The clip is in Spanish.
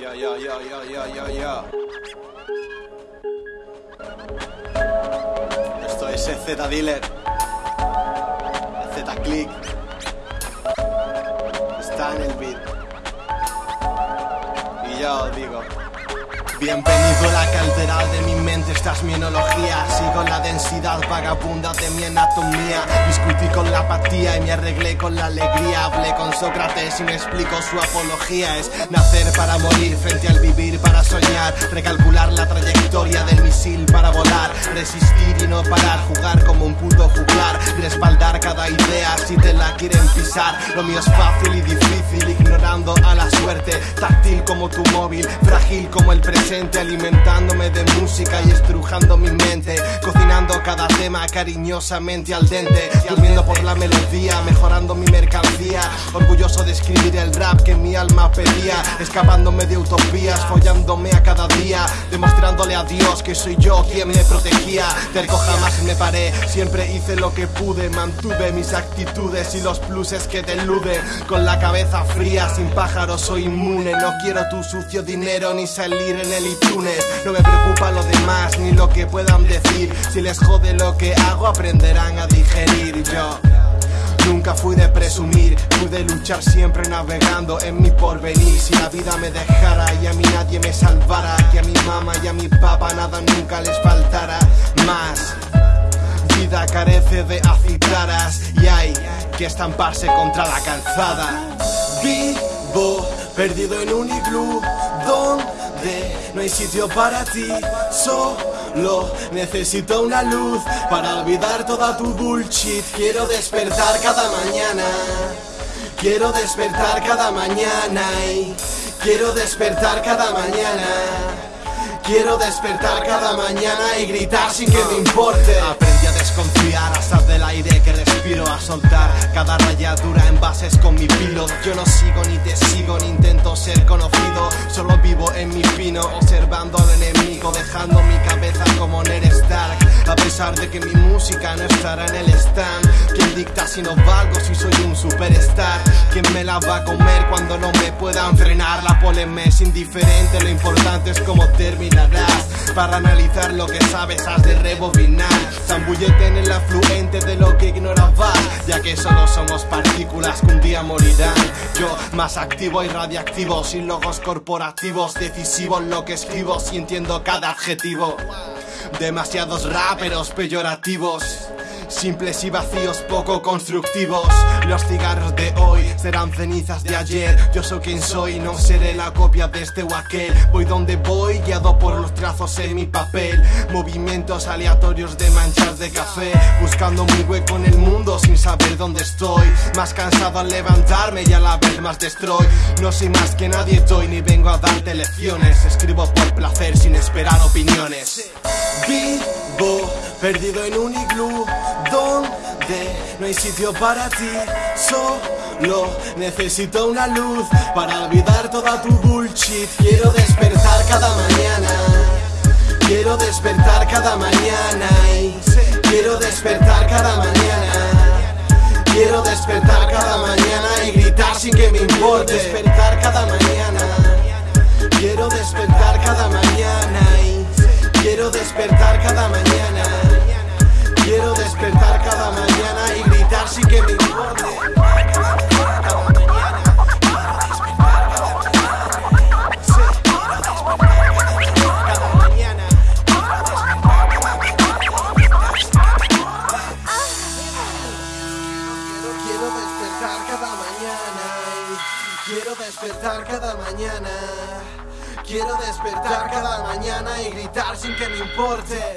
Ya, ya, ya, ya, ya, ya, ya. Esto es Z Dealer. Z Click. Está en el beat. Y ya os digo. Bienvenido a la caldera de mi mente, esta es mi enología. Sigo la densidad vagabunda de mi anatomía. Discutí con la apatía y me arreglé con la alegría. Hablé con Sócrates y me explico su apología. Es nacer para morir, frente al vivir para soñar. Recalcular la trayectoria del misil para volar. Resistir y no parar, jugar como un puto juglar. Respaldar cada idea si te la quieren pisar. Lo mío es fácil y difícil, ignorando a la suerte como tu móvil, frágil como el presente alimentándome de música y estrujando mi mente, cocinando cada tema cariñosamente al dente, durmiendo por la melodía, mejorando mi mercancía, orgulloso de escribir el rap que mi alma pedía, escapándome de utopías, follándome a cada día, demostrándole a Dios que soy yo quien me protegía, terco jamás me paré, siempre hice lo que pude, mantuve mis actitudes y los pluses que te eluden, con la cabeza fría, sin pájaros soy inmune, no quiero tu sucio dinero ni salir en el iTunes. No me preocupa lo demás ni lo que puedan decir. Si les jode lo que hago, aprenderán a digerir. Yo. Nunca fui de presumir, fui de luchar siempre navegando en mi porvenir. Si la vida me dejara y a mí nadie me salvara, que a mi mamá y a mi papá nada nunca les faltara más. Vida carece de acitaras y hay que estamparse contra la calzada. Vivo perdido en un iglú donde no hay sitio para ti. Solo necesito una luz para olvidar toda tu bullshit. Quiero despertar cada mañana. Quiero despertar cada mañana y quiero despertar cada mañana. Quiero despertar cada mañana y gritar sin que me importe. Aprendí a desconfiar, a sal del aire que cada rayadura en bases con mi pilo. Yo no sigo ni te sigo, ni intento ser conocido. Solo vivo en mi pino, observando al enemigo, dejando mi cabeza como Ned Stark. A pesar de que mi música no estará en el stand. ¿Quién dicta si no valgo si soy un superstar? ¿Quién me la va a comer cuando no me puedan frenar? La polen es indiferente, lo importante es cómo terminarás. Para analizar lo que sabes has de rebobinar. Zambullete en el afluente de lo que ignorabas, ya que solo somos partículas que un día morirán. Yo más activo y radiactivo, sin logos corporativos, decisivo en lo que escribo, sintiendo cada adjetivo. Demasiados raperos peyorativos. Simples y vacíos, poco constructivos. Los cigarros de hoy serán cenizas de ayer. Yo soy quien soy, no seré la copia de este o aquel. Voy donde voy, guiado por los trazos en mi papel. Movimientos aleatorios de manchas de café. Buscando mi hueco en el mundo sin saber dónde estoy. Más cansado al levantarme y a la vez más destroy. No soy más que nadie, estoy ni vengo a darte lecciones. Escribo por placer sin esperar opiniones. Vivo perdido en un iglú donde no hay sitio para ti. Solo necesito una luz para olvidar toda tu bullshit. Quiero despertar cada mañana. Quiero despertar cada mañana. y Quiero despertar cada mañana. Quiero despertar cada mañana y gritar sin que me importe. Despertar cada mañana. Quiero despertar Quiero despertar cada mañana. Quiero despertar cada mañana y gritar sin que me importe.